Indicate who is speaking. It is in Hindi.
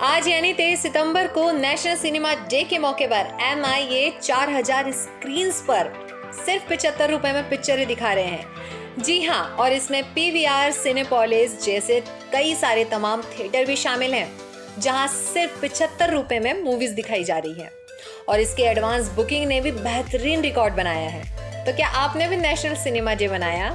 Speaker 1: आज यानी तेईस सितंबर को नेशनल सिनेमा डे के मौके पर एम आई ए चार हज़ार स्क्रीन पर सिर्फ़ पिचहत्तर रुपए में पिक्चरें दिखा रहे हैं। जी हाँ और इसमें पी वी आर सिनेपोलिस जैसे कई सारे तमाम थिएटर भी शामिल हैं, जहाँ सिर्फ़ पिछहत्तर रुपए में मूवीज़ दिखाई जा रही है। और इसके एडवांस बुकिंग ने भी बेहतरीन रिकॉर्ड बनाया है। तो क्या आपने भी नेशनल सिनेमा डे बनाया